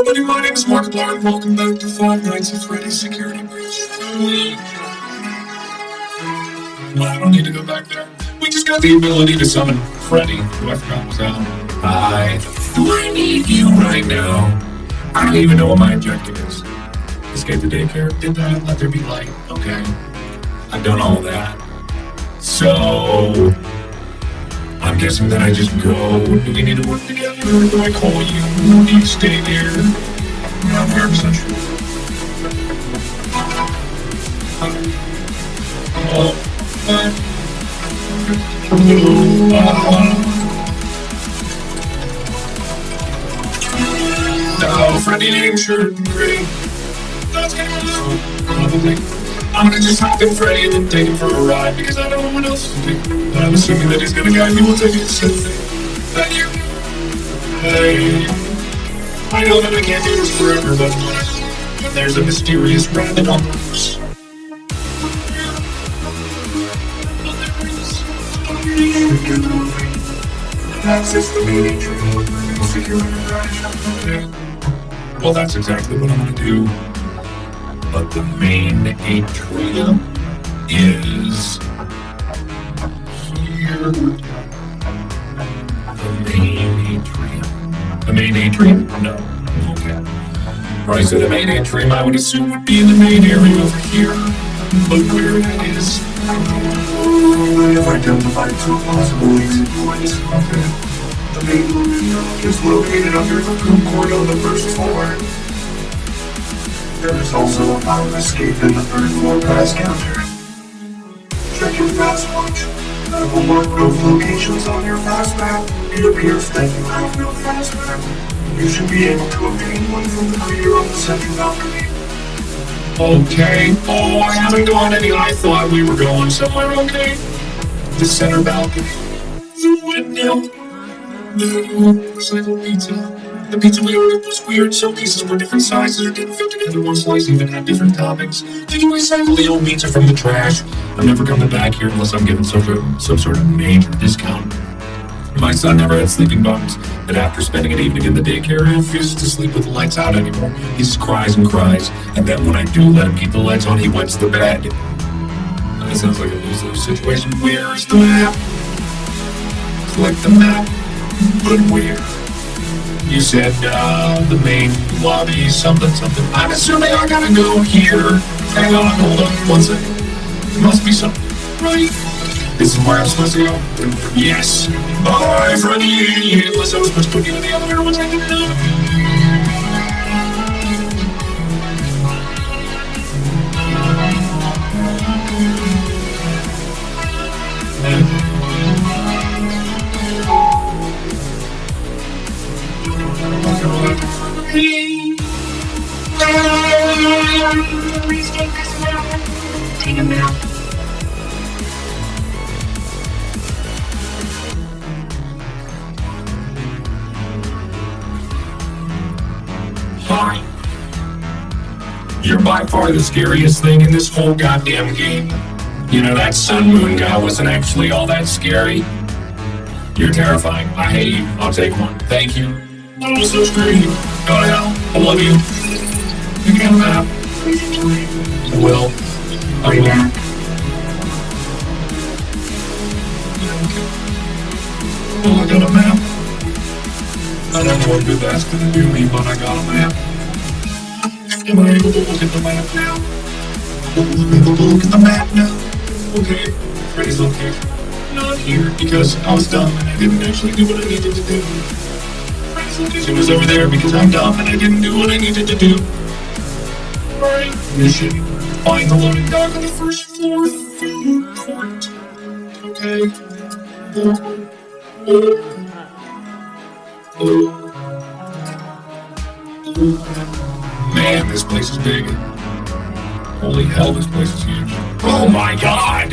everybody, my name is Markiplier, and welcome back to Five Nights at Freddy's Security Breach. Well, I don't need to go back there. We just got the ability to summon Freddy, who I forgot was out. I... Do I need you right now? I don't even know what my objective is. Escape the daycare? Did that? Let there be light? Okay. I've done all that. So... I'm guessing that I just go. Do we need to work together? Or do I call you? Do you stay there? I'm not 100% sure. Oh, Freddy name sure great. That's be I'm gonna just hop in Freddy and then take him for a ride because I know no one else to do. But I'm assuming that he's gonna guide me. We'll take it slowly. Thank you. Hey. I know that I can't do this forever, but there's a mysterious rabbit on the the main atrium. Well, that's exactly what I'm gonna do but the main atrium is here. The main atrium. The main atrium? No. Okay. Right, so the main atrium I would assume would be in the main area over here. But where it is. I have identified two possible exit points. Okay. The main atrium is located under the food court on the first floor. There is also a fire escape in the third floor pass counter. Check your Faz-Watch. I will mark both locations on your Faz-Map. It appears that you have no Faz-Map. You should be able to obtain one from the creator on the central balcony. Okay. Oh, I haven't gone any. I thought we were going somewhere. Okay. The center balcony. The window. The pizza. The pizza we ordered was weird. Some pieces were different sizes or didn't fit together. One slice even had different toppings. Did you recycle the old pizza from the trash? I'm never coming back here unless I'm given some sort of, some sort of major discount. My son never had sleeping bugs, but after spending an evening in the daycare, he refuses to sleep with the lights out anymore. He just cries and cries, and then when I do let him keep the lights on, he wets the bed. That sounds like a lose-lose situation. Where's the map? Click the map, but where? You said, uh, the main lobby, something, something. I'm assuming I gotta go here. Hang on, hold on, one second. There must be something, right? This is where I'm supposed to go? Yes. Bye, Freddy! Unless I was supposed to in the elevator once I Hi. You're by far the scariest thing in this whole goddamn game. You know, that Sun Moon guy wasn't actually all that scary. You're terrifying. I hate you. I'll take one. Thank you. Oh, so I love you. You can have I will. I will. Oh, I got a map. I don't know what good that's gonna do me, but I got a map. Am I able to look at the map now? Am I able to look at the map now? Okay. Freddy's location. Not here, because I was dumb and I didn't actually do what I needed to do. It was over there because I'm dumb and I didn't do what I needed to do. Right. Mission. Find the loading dock on the first floor food court. Okay. Man, this place is big. Holy hell, this place is huge. Oh my god!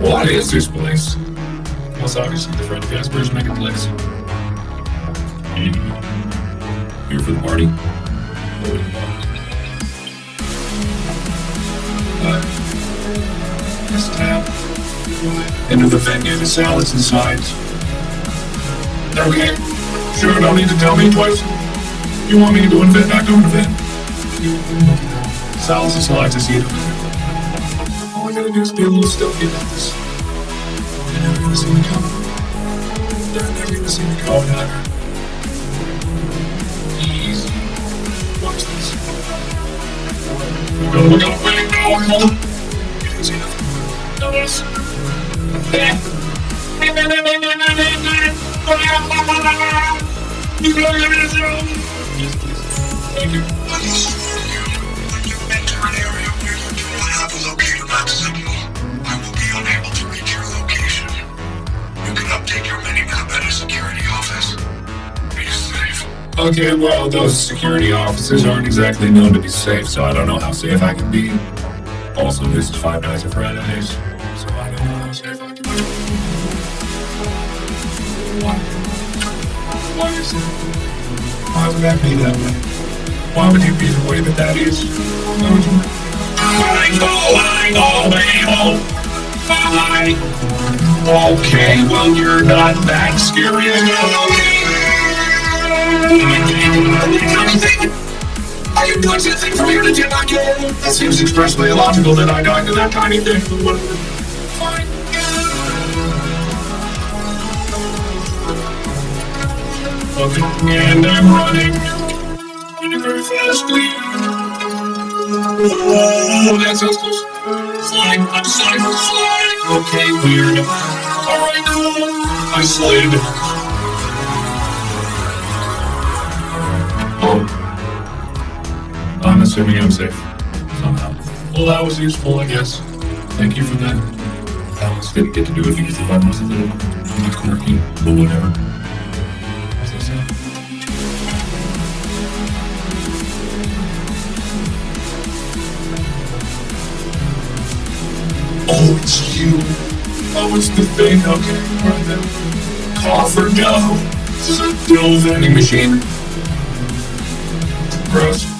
What is this place? Well, it's obviously the Freddy Fazbear's Megaplex. Here for the party? Uh, this tab. Into the venue, the salads and sides. Okay. Sure, don't need to tell me twice. You want me to go and vent? I go and vent. Sal's is alive to see it. All I gotta do is be a little stealthy about this. They're never gonna see me coming. They're never gonna see me coming. Oh, reach your location. You can update your minimap at a security office. Okay, well, those security officers aren't exactly known to be safe, so I don't know how safe I can be. Also, this is Five Nights at Freddy's, so I don't know how safe I can be. Why? Why is it? Why would that be that way? Why would you be the way that that is? Why would you? I I. Okay, well, you're not that scary. Are you doing something from here to get back in? That seems expressly illogical that I died to that tiny thing. And I'm running. Very fastly. Oh, that sounds close. Flying, I'm sliding, sliding. Okay, weird. Alright, I slid. Assuming I'm safe. Somehow. Well, that was useful, I guess. Thank you for that. I almost didn't get to do it because the button was a little quirky, but whatever. Oh, it's you. Oh, it's the thing. Okay, right then. Coffer, no. This is a dill vending machine. Gross.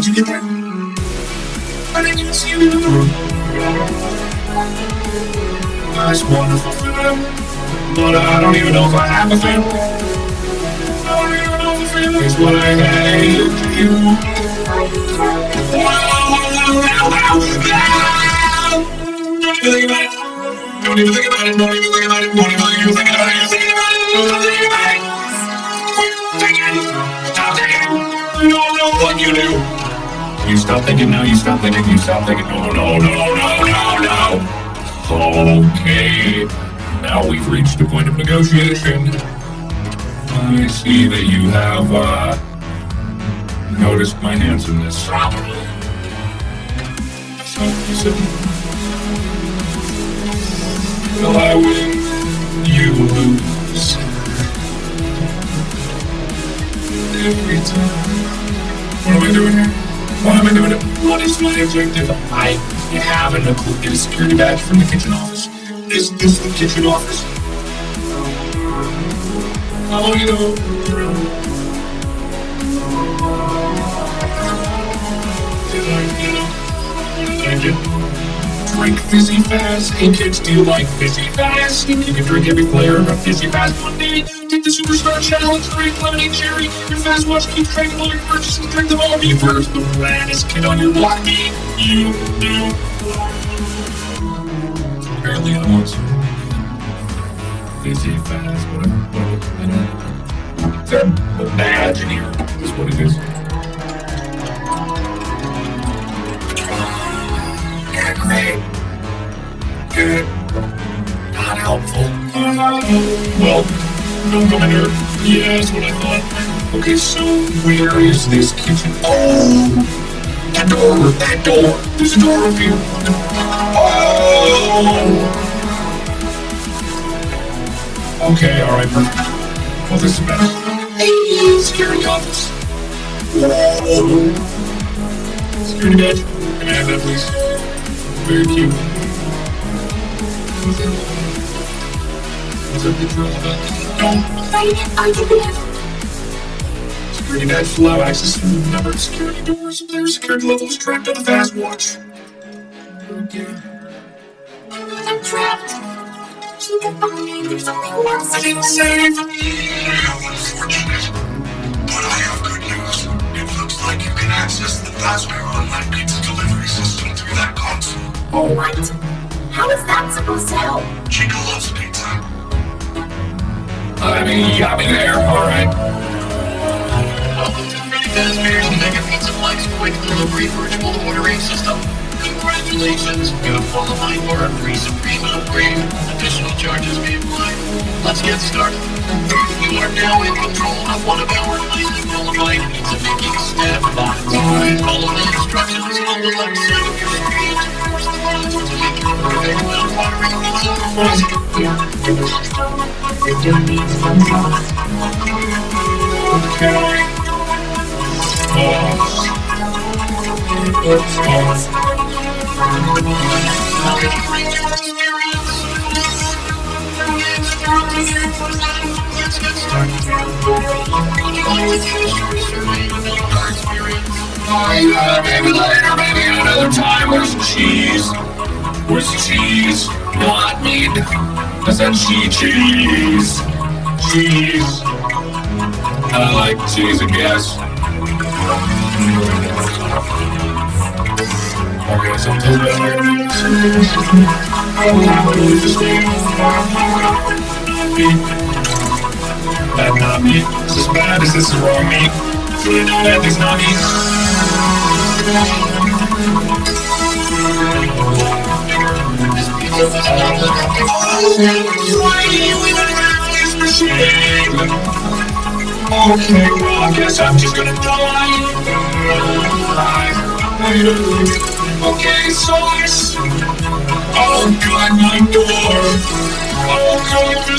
don't. Oh. Oh! Oh, don't don't. Don't? How'd you get there? I didn't even see you. That's wonderful them. But I don't even know if I have a family. I don't even know if a family is what I hate you. Don't even think about it. Don't even think about it. Don't even think about it. Don't even think about it. Don't even think about it. Don't think about it. It. Don't do. You stop thinking now. You stop thinking. You stop thinking. No, no, no, no, no, no. Okay. Now we've reached a point of negotiation. I see that you have, uh, noticed my handsomeness. So, listen. Well, I win, you lose. Every time. What am I doing here? Why am I doing? What is my objective? I have a clue. Get a security badge from the kitchen office. Is this the kitchen office? Oh, you know. Drink Fizzy Faz? Hey kids, do you like Fizzy Faz? You can drink every flavor of Fizzy Faz one day. Take the superstar challenge, drink lemonade cherry. Your Faz-Watch keeps track of all your purchases. Drink them all. Be first, the raddest kid on your block. Me, you, do. Apparently I want some. Fizzy Faz, whatever. I don't know. Is that a badge in here? Is what it is. Yeah, great. Good. Not helpful. Well, in here. Yeah, that's what I thought. Okay, so where is this kitchen? Oh, that door, that door. There's a door up here. Oh. Okay, alright, perfect. Well, this is better. Hey, security office. Whoa. Security badge. Can I have that, please? Very cute. What's that picture all about? No. Security badge to allow access through the number of security doors. Player security levels tracked on the Faz-Watch. Okay. I'm trapped. Could find me. There's only one I didn't save. How unfortunate. But I have good news. It looks like you can access the Fazbear online pizza delivery system through that console. Oh, what? How is that supposed to help? Chica loves pizza. I mean, you got me there. Alright. Welcome to Fazbear's Mega Pizza Flex Quick Delivery Virtual Ordering System. Congratulations, you have qualified for a free Supreme upgrade. Additional charges may apply. Let's get started. You are now in control of one of our highly qualified pizza making staff bots. Follow the instructions on the left side of your screen force the bot to make your perfect pizza. Oh. Maybe later, maybe another time. Where's cheese? Where's cheese? Not meat. I said she cheese. Cheese. I like cheese, I guess. Tell me Bad not me. Is this bad? Is this wrong me? Bad is not me. Okay, well, I guess I'm just gonna die. Okay, sauce. Oh god, my door. Oh god, the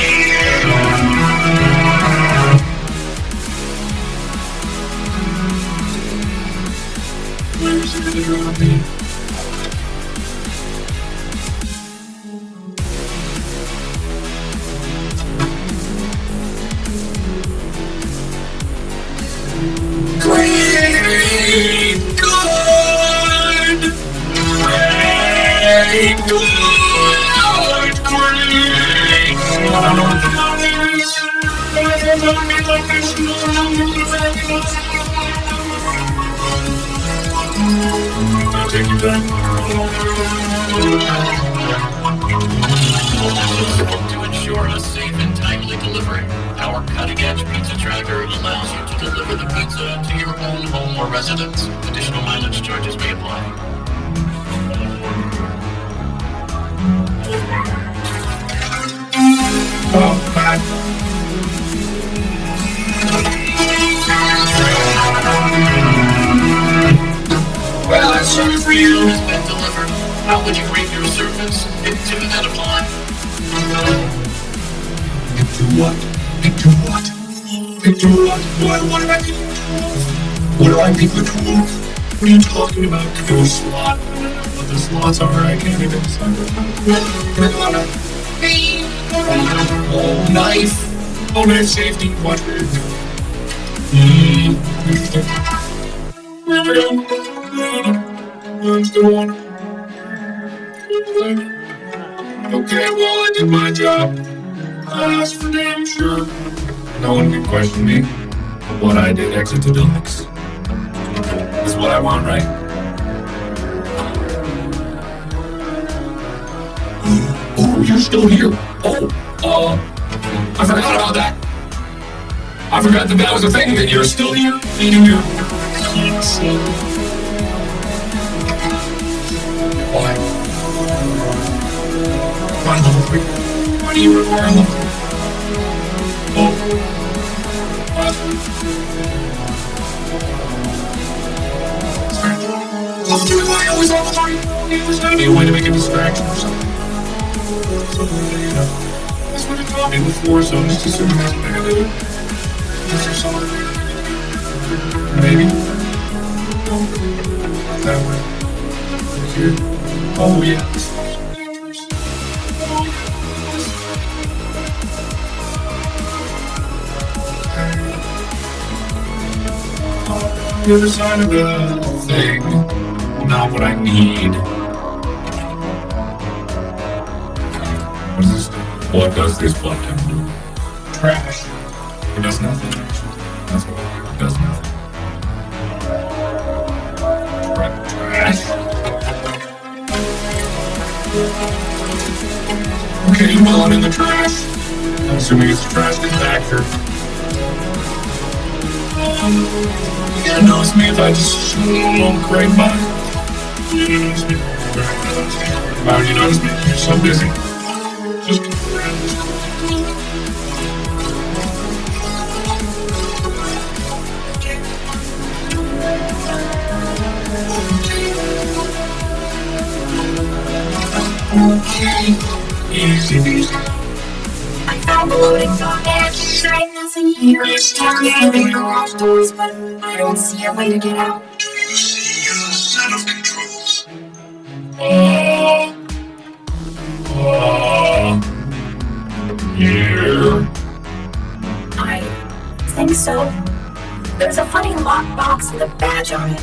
take you To ensure a safe and timely delivery, our cutting-edge pizza tracker allows you to deliver the pizza to your own home or residence. Additional mileage charges may apply. Oh, God. Well, that's for you. Has been delivered. How would you rate your 2 out of 5. Into what? Into what? Into what? What, what am I being told? What do I think the truth? What are you talking about? Go slot. What the slots are, I can't even decide. Oh, knife. Oh, knife safety quadrant. Hmm, interesting. There we go. I'm. Okay, well, I did my job. I asked for damn sure. No one can question me. What I did, exit to deluxe. Is what I want, right? Oh, you're still here. Oh, uh, I forgot about that. I forgot that that was a thing, that you're still here, eating Why level three? Why do you require level. What? Level why always level three? There's gotta be a way to make a distraction or something. Something, you know. That's what it taught me before, so I'm what I gotta do. Maybe. That way. Here. Oh, yeah. The other side of the thing. Not what I need. What is this? What does this button do? Trash. It does nothing. That's what it does nothing. Trash. Okay, well, I'm in the trash. I'm assuming it's trash compactor. Um, you gotta me if I just won't. You notice me. Why would you notice me? You're so busy. Just Okay. Easy. I found the loading dock. There's nothing here. It's telling me the garage doors, but I don't see a way to get out. Do you see a set of controls? I think so. There's a funny lockbox with a badge on it.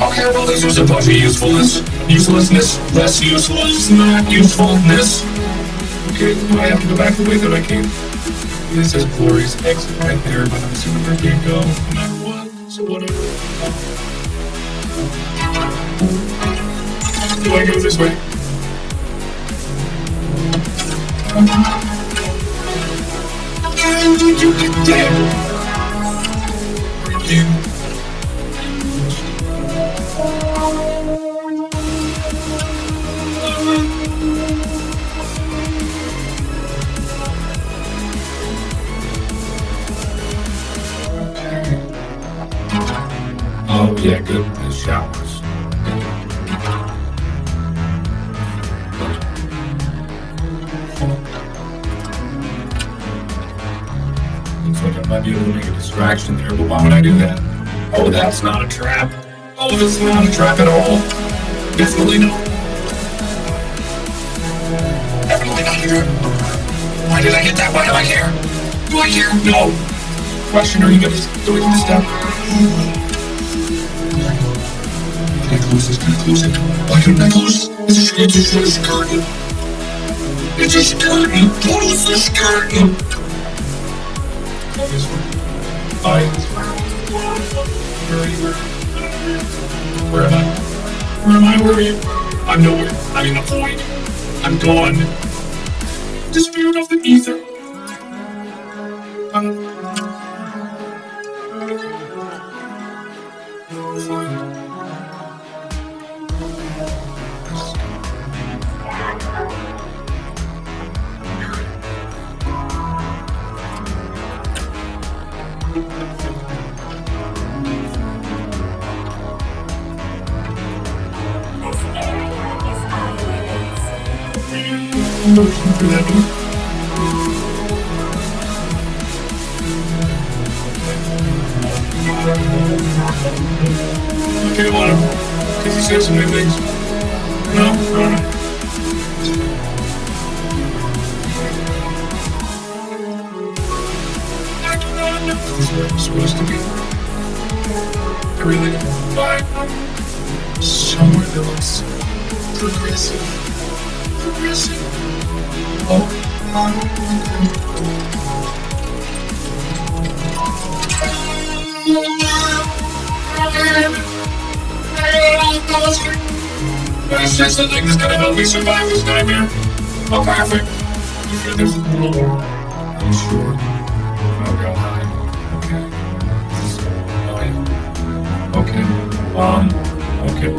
Okay, well, this was a bunch of usefulness. Uselessness, less useless, not usefulness. Okay, do I have to go back the way that I came? This says Glory's exit right there, but I'm assuming I can't go no matter what, so whatever. Do I go this way? Damn! You. Yeah, good. The showers. Looks like I might be able to make a distraction there, but why would I do that? Oh, that's not a trap. Oh, this is not a trap at all. Definitely not. Trap. Why did I hit that? Why do I care? Do I care? No. Question, are you gonna do it this step? Can I close this? Can I close it? Why couldn't I close it? It's a, a, it's a a curtain. Close this curtain. This. I. Where am I? Where am I? Where are you? I'm nowhere. I'm in the void. I'm gone. The spirit of the ether. Progressive. Progressive. Oh, It's just the thing that's gonna help me survive this nightmare. Oh, there's a little more. I'm sure. Oh. Okay. Oh. Okay. Um, okay.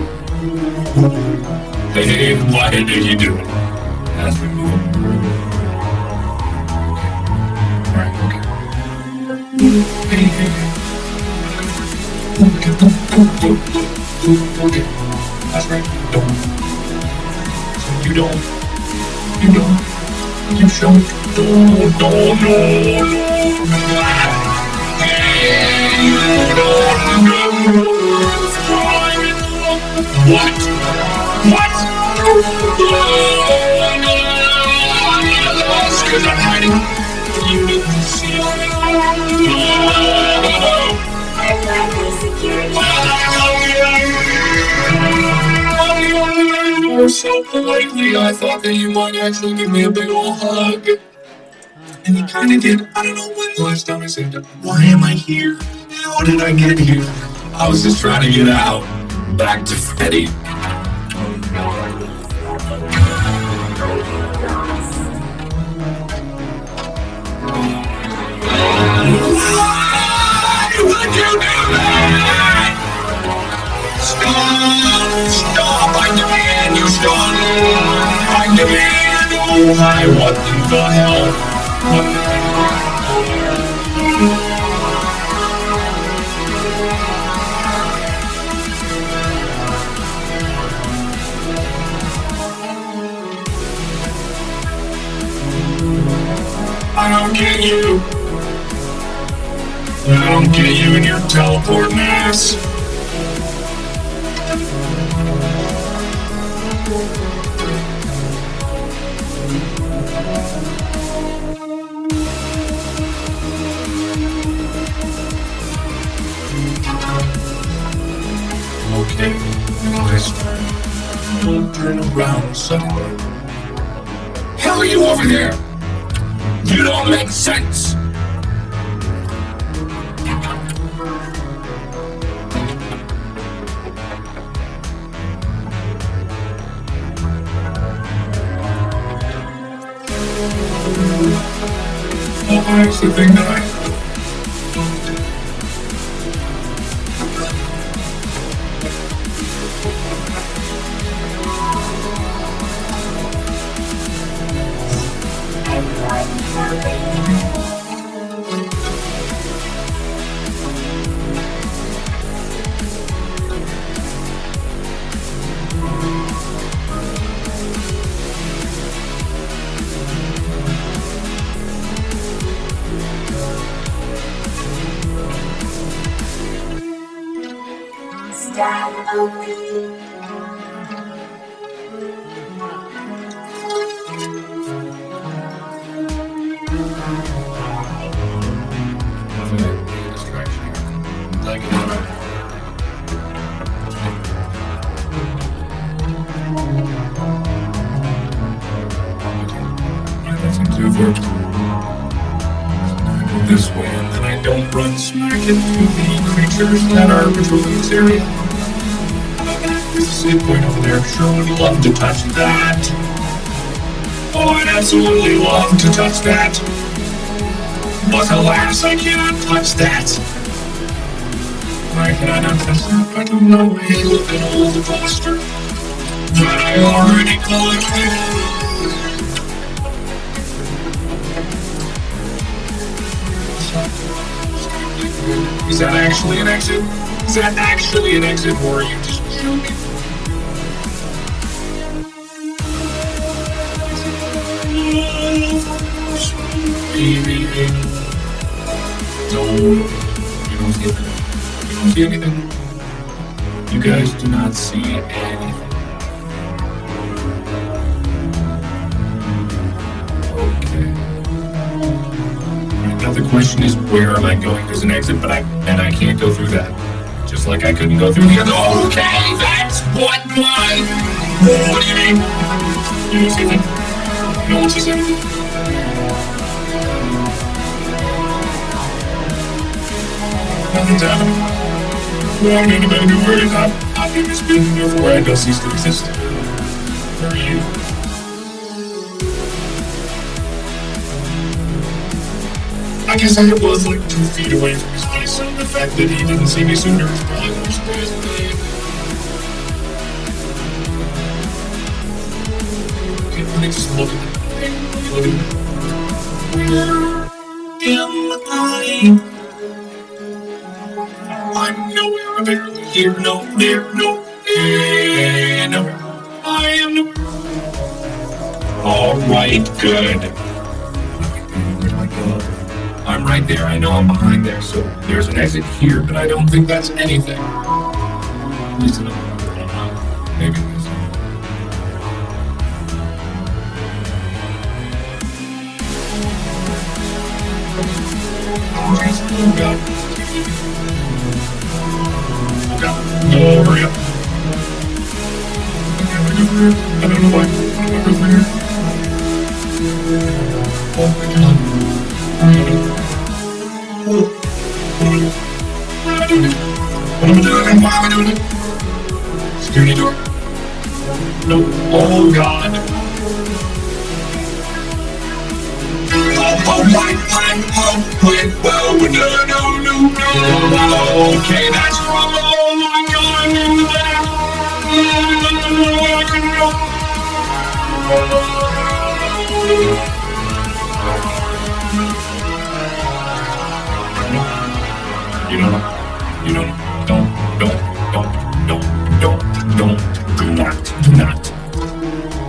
Hey, what did you do? As we move. That's right. Don't. You don't. You don't. You don't. Don't, don't, don't. What? What? I'm hiding. See Or so politely, I thought that you might actually give me a big ol' hug. And you kinda did. I don't know when the last time I said. Why am I here? How did I get here? I was just trying to get out. Back to Freddy. Why would you do that? Stop! Stop! I demand you stop! I demand! The hell? What I don't get you. I don't get you and your teleporting ass. Don't turn around suddenly. Hell are you over there? You don't make sense. That's the thing that I this way, and then I don't run smack into the creatures that are patrolling this area. There's a save point over there. Sure would love to touch that. Oh, I'd absolutely love to touch that. But alas, I cannot touch that. I not touch that? I don't know. Look at all the poster that I already collected. Is that actually an exit? Is that actually an exit, or are you just joking? No, you don't see anything. You don't see anything. You guys do not see anything. Question is, where am I going? There's an exit, but I and I can't go through that. Just like I couldn't go through the other. Okay, that's what my. What do you mean? You don't. No sees anything. Nothing's happening. Why did anybody be worried? I, I think it's been before I does cease to exist. Where are you? I guess I was like two feet away from his face, so the fact that he didn't see me sooner is probably surprised me. Okay, let me just look at it. It. Where am I? I'm nowhere apparently here, no, there, no, there, no. I am nowhere. All right, good. Right there. I know I'm behind there, so there's an exit here, but I don't think that's anything. Maybe it is. God. Oh god. No, hurry up. I don't know why. I don't know. Oh What am I doing? Why am I doing it? Security door. No. Oh god. Oh. Oh no, no, no, no. Okay, that's wrong. Oh my god. You don't, you don't, don't, don't, don't, don't, don't, don't, do not, do not.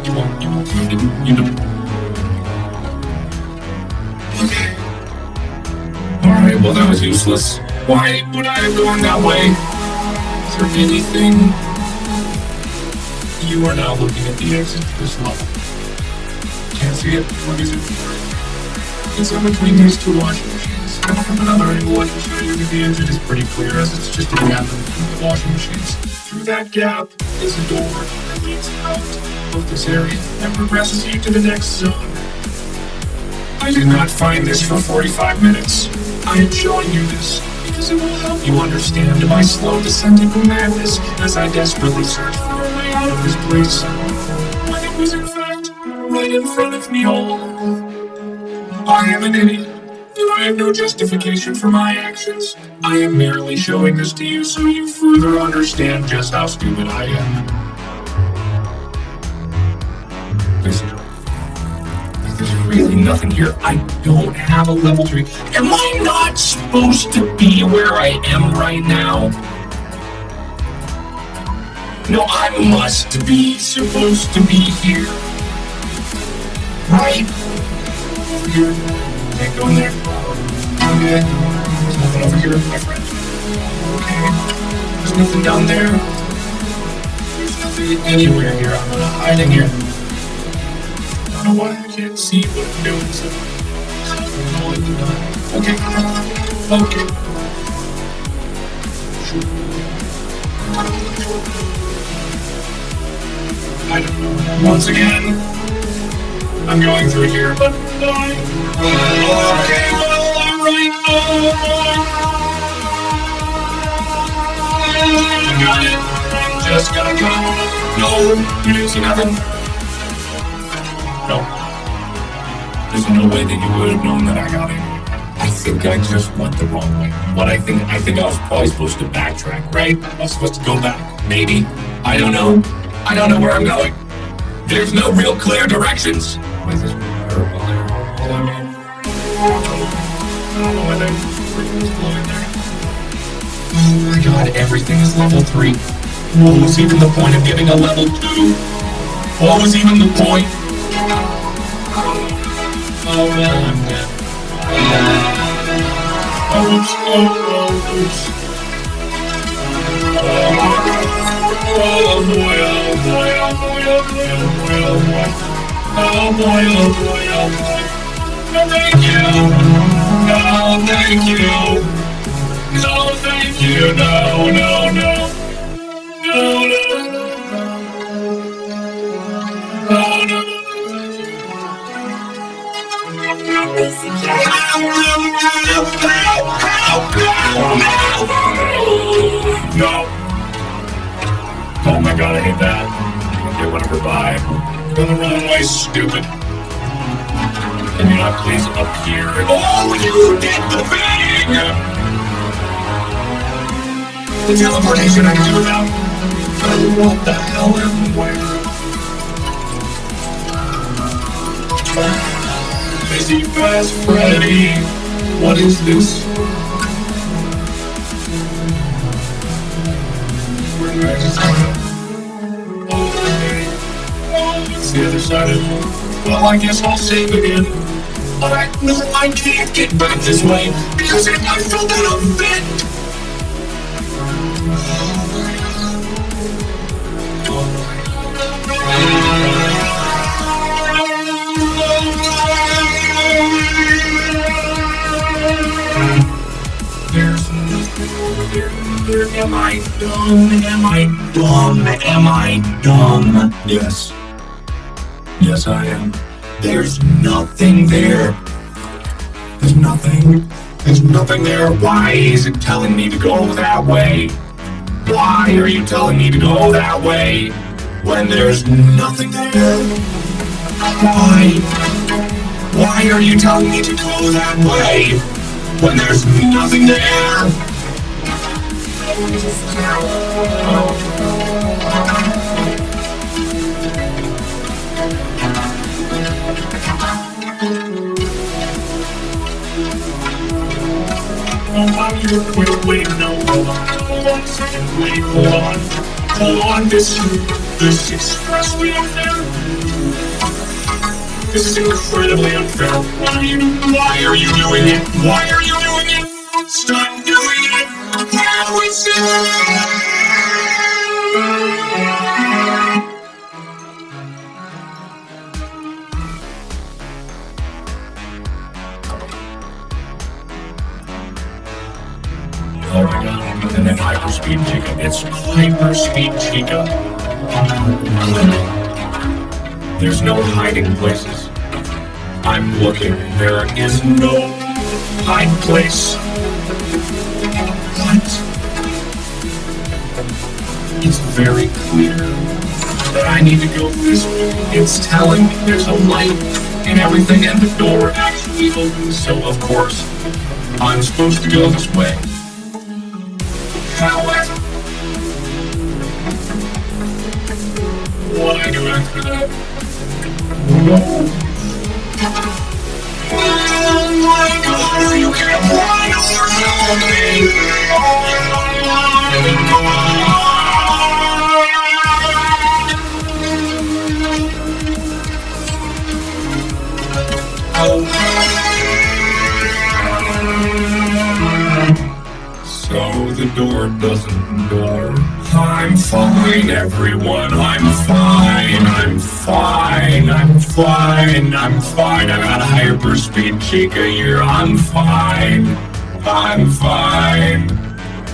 You won't, you won't, you don't. Okay. Alright, well that was useless. Why would I have gone that way? Is there anything? You are now looking at the exit to this level. Can't see it. What is it? It's in between these two from another angle, I can show you the exit is pretty clear as it's just a gap between the washing machines. Through that gap is a door that leads out of this area and progresses you to the next zone. I did not find this for 45 minutes. I am showing you this because it will help you understand my slow descent into madness as I desperately search for a way out of this place. When it was in fact right in front of me all. I am an idiot, I have no justification for my actions. I am merely showing this to you so you further understand just how stupid I am. There's, really nothing here. I don't have a level 3. Am I not supposed to be where I am right now? No, I must be supposed to be here. Right? Here. Can't go in there. Okay. There's nothing over here, my friend. Okay. There's nothing down there. There's nothing anywhere here. I'm gonna hide in here. I don't know why I can't see what I'm doing, so. Okay. Okay. I don't know. Once again, I'm going through here, but why? Okay, well, alright. I got it. I'm just gonna go. No, you didn't see nothing. No. There's no way that you would have known that I got it. I think I just went the wrong way. What I think, I think I was probably supposed to backtrack, right? I was supposed to go back. Maybe. I don't know. I don't know where I'm going. There's no real clear directions. Oh. Oh my god, everything is level 3. What was even the point of giving a level 2? What was even the point? Oh man, I'm dead. Oh, oops, oh, oh, oops. Oh, oh, oh, oh boy, oh boy, oh boy, oh boy, oh boy, oh boy. Oh boy, oh boy, oh boy. No, thank you. No, thank you. No, thank you. No, no, no. No, no, no. No, no. Oh my god, I hate that. Whatever, bye. Go the wrong way, stupid. Can you not please up here? Oh, you did the thing! The teleportation I do. Oh, what the hell am where? Busy Fast Freddy. What is this? Where do just the other side Well, I guess I'll save again. But I know I can't get back this way because it I fell down a vent. There's there, there, am I dumb? Am I dumb? Am I dumb? Yes. Yes, I am. There's nothing there. There's nothing. There's nothing there. Why is it telling me to go that way? Why are you telling me to go that way when there's nothing there? Why? Why are you telling me to go that way when there's nothing there? Wait, wait, no, a wait, hold on, hold on, this, this is extremely unfair. This is incredibly unfair. Why are you, why are you doing it? Why are you doing it? Stop doing it! How is it? Hyperspeed Chica. It's Hyperspeed Chica. There's no hiding places. I'm looking. There is no hide place. What? It's very clear that I need to go this way. It's telling me there's a light and everything, and the door actually opens. So of course, I'm supposed to go this way. So the door doesn't door. I'm fine, everyone. I'm fine. I'm fine. I'm fine. I'm fine. I got a hyperspeed Chica here. I'm fine. I'm fine.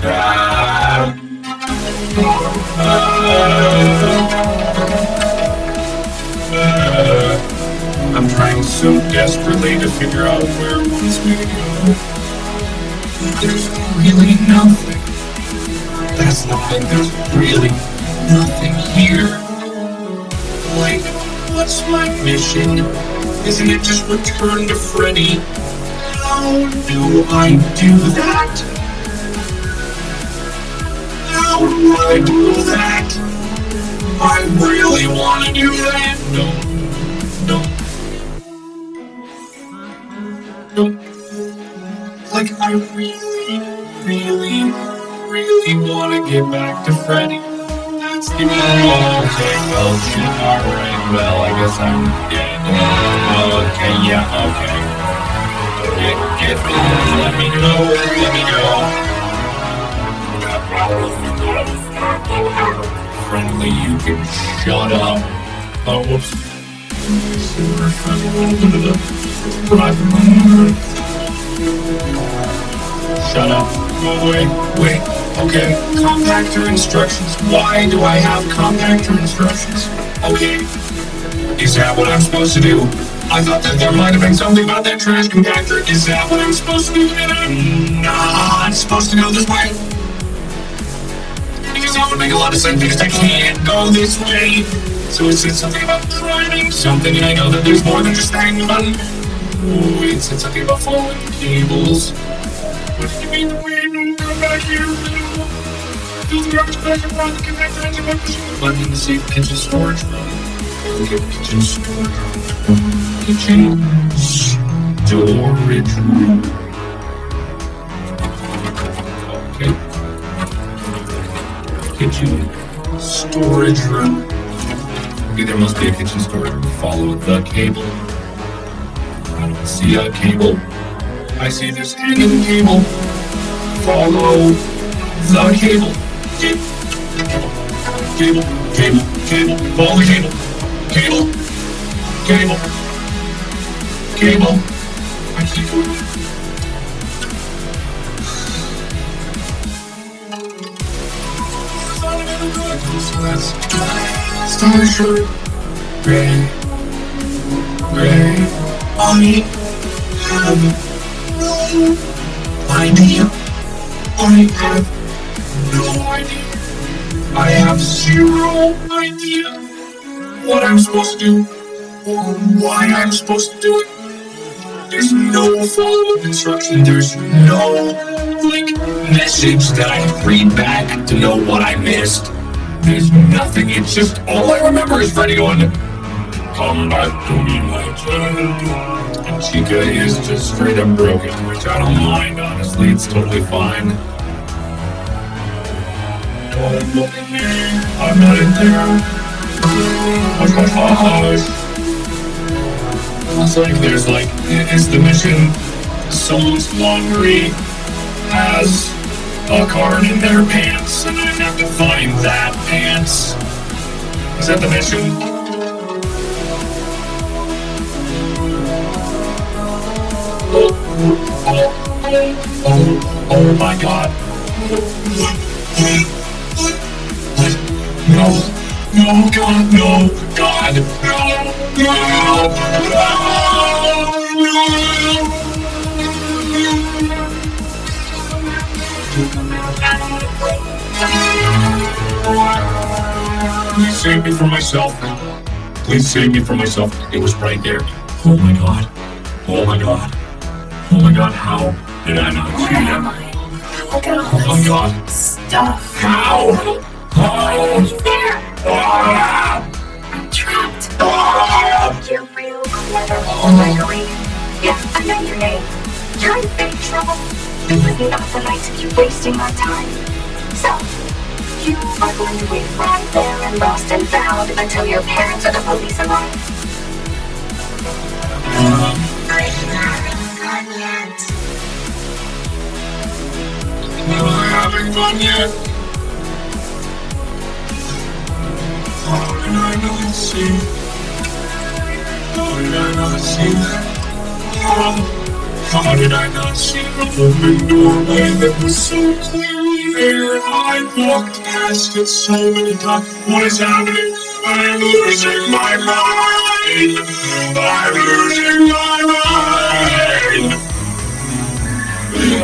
Ah. Ah. I'm trying so desperately to figure out where me to go. There's really nothing. That's the thing, there's really nothing here. Like, what's my mission? Isn't it just return to Freddy? How do I do that? How do I do that? I really want to do that. No, no, no. Like, I really, really, really want to get back to Freddy. That's the Okay, well, alright, well, I guess I'm dead. Okay, yeah, okay. Get, get me, let me know, let me know. Friendly, you can shut up. Oh, whoops. Shut up. Go away. Wait. Okay. Compactor instructions. Why do I have compactor instructions? Okay. Is that what I'm supposed to do? I thought that there might have been something about that trash compactor. Is that what I'm supposed to do? I'm not supposed to go this way? Because that would make a lot of sense because I can't go this way. So it said something about driving something, and I know that there's more than just hang the button. Oh, it said something about following cables. What do you mean the back here. Fill the safe kitchen storage room. Okay, kitchen storage room. Kitchen storage room. Okay. Kitchen storage room. Okay, there must be a kitchen storage room. Follow the cable. I don't see a cable. I see this hanging cable. Follow the cable. Cable, cable, cable, follow the cable. Cable, cable, cable. I it. Star shirt, gray, gray. I have no idea. I have no idea. I have zero idea what I'm supposed to do or why I'm supposed to do it. There's no follow-up instruction. There's no like message that I read back to know what I missed. There's nothing. It's just all I remember is Freddy going, "Come back to me, my child." And Chica is just straight up broken, which I don't mind. Honestly, it's totally fine. Don't look at. I'm not in there. Oh my gosh. It's like there's like, is the mission someone's laundry has a card in their pants and I have to find that pants? Is that the mission? Oh, oh, oh, oh my god. No, no, God, no, God, no, no, no, Please save me from myself. Please save me from myself. It was right there. Oh my god. Oh my god. Oh my god, how did I not see him? Look at all Oh my god. stuff. How? How? Is not the night keep wasting my time. So, you are going to wait right there and lost and found until your parents or the police arrive. I haven't yet. Am I having fun yet? How did I not see? How did I not see that? How, how did I not see the open doorway that was so clearly there? I walked past it so many times. What is happening? I'm losing my mind. I'm losing my mind.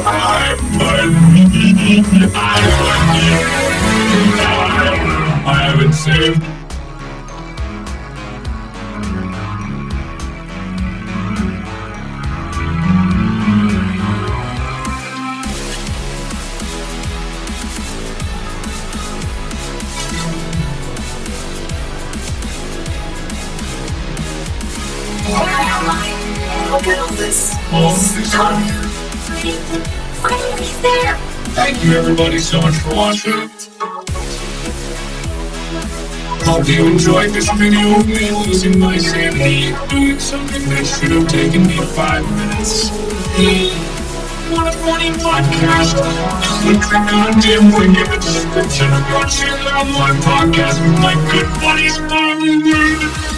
I'm I haven't saved. Thank you everybody so much for watching. Hope you enjoyed this video of me losing my sanity, doing something that should have taken me five minutes. What a funny podcast! Click the goddamn link in the description and go check out my podcast with my good buddies Bobby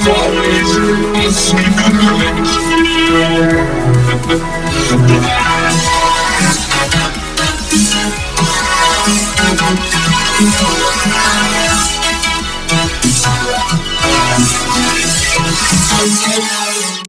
as always, asleep in the next video.